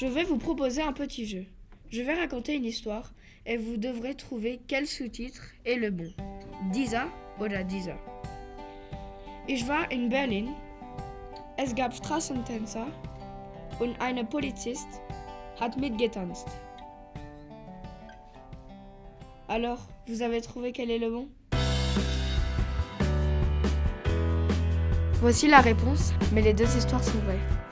Je vais vous proposer un petit jeu. Je vais raconter une histoire et vous devrez trouver quel sous-titre est le bon. Dieser oder dieser. Ich war in Berlin. Es gab Straßentänzer und eine Polizist hat mitgetanzt. Alors, vous avez trouvé quel est le bon? Voici la réponse, mais les deux histoires sont vraies.